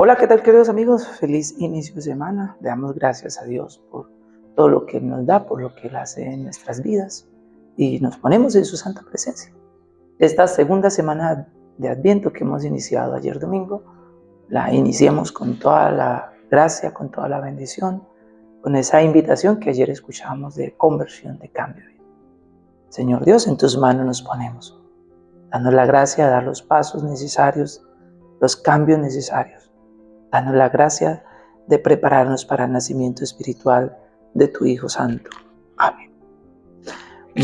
Hola, ¿qué tal queridos amigos? Feliz inicio de semana. Le damos gracias a Dios por todo lo que nos da, por lo que Él hace en nuestras vidas y nos ponemos en su santa presencia. Esta segunda semana de Adviento que hemos iniciado ayer domingo, la iniciamos con toda la gracia, con toda la bendición, con esa invitación que ayer escuchábamos de conversión, de cambio. Señor Dios, en tus manos nos ponemos, dando la gracia de dar los pasos necesarios, los cambios necesarios Danos la gracia de prepararnos para el nacimiento espiritual de tu Hijo Santo. Amén.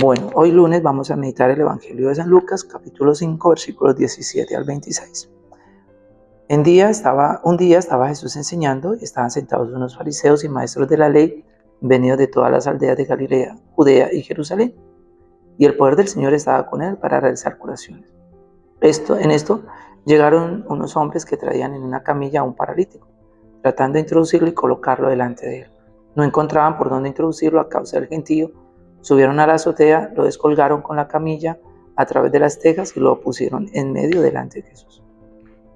Bueno, hoy lunes vamos a meditar el Evangelio de San Lucas, capítulo 5, versículos 17 al 26. En día estaba, un día estaba Jesús enseñando y estaban sentados unos fariseos y maestros de la ley venidos de todas las aldeas de Galilea, Judea y Jerusalén. Y el poder del Señor estaba con él para realizar curaciones. En esto Llegaron unos hombres que traían en una camilla a un paralítico, tratando de introducirlo y colocarlo delante de él. No encontraban por dónde introducirlo a causa del gentío. Subieron a la azotea, lo descolgaron con la camilla a través de las tejas y lo pusieron en medio delante de Jesús.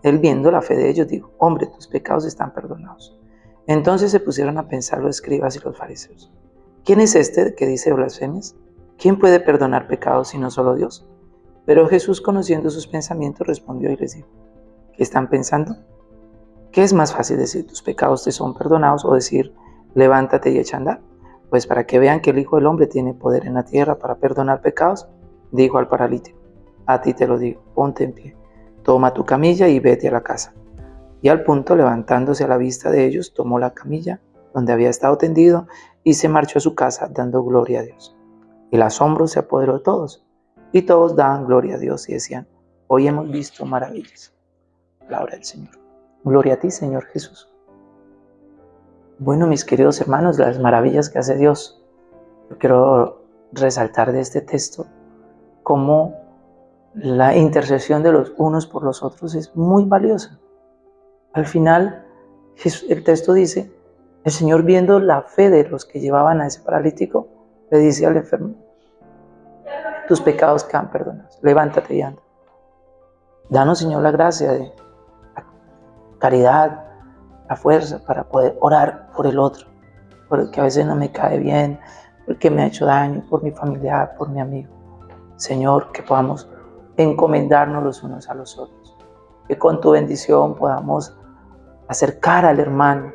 Él viendo la fe de ellos dijo, hombre, tus pecados están perdonados. Entonces se pusieron a pensar los escribas y los fariseos. ¿Quién es este que dice blasfemias? ¿Quién puede perdonar pecados sino solo Dios? Pero Jesús, conociendo sus pensamientos, respondió y les dijo, ¿qué están pensando? ¿Qué es más fácil decir, tus pecados te son perdonados o decir, levántate y echa andar? Pues para que vean que el Hijo del Hombre tiene poder en la tierra para perdonar pecados, dijo al paralítico, a ti te lo digo, ponte en pie, toma tu camilla y vete a la casa. Y al punto, levantándose a la vista de ellos, tomó la camilla donde había estado tendido y se marchó a su casa dando gloria a Dios. El asombro se apoderó de todos y todos daban gloria a Dios y decían, hoy hemos visto maravillas. Palabra del Señor. Gloria a ti, Señor Jesús. Bueno, mis queridos hermanos, las maravillas que hace Dios. Yo quiero resaltar de este texto cómo la intercesión de los unos por los otros es muy valiosa. Al final, el texto dice, el Señor viendo la fe de los que llevaban a ese paralítico, le dice al enfermo, tus pecados quedan perdonados. Levántate y anda. Danos, Señor, la gracia de la caridad, la fuerza para poder orar por el otro, porque a veces no me cae bien, porque me ha hecho daño, por mi familiar, por mi amigo. Señor, que podamos encomendarnos los unos a los otros, que con tu bendición podamos acercar al hermano,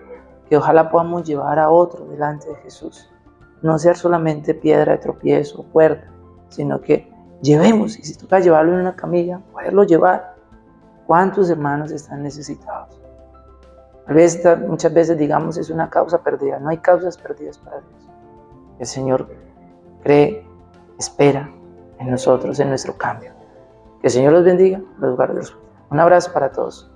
que ojalá podamos llevar a otro delante de Jesús, no ser solamente piedra de tropiezo o puerta, sino que llevemos, y si toca llevarlo en una camilla, poderlo llevar. ¿Cuántos hermanos están necesitados? A veces, muchas veces digamos es una causa perdida, no hay causas perdidas para Dios. El Señor cree, espera en nosotros, en nuestro cambio. Que el Señor los bendiga, los guarde. Un abrazo para todos.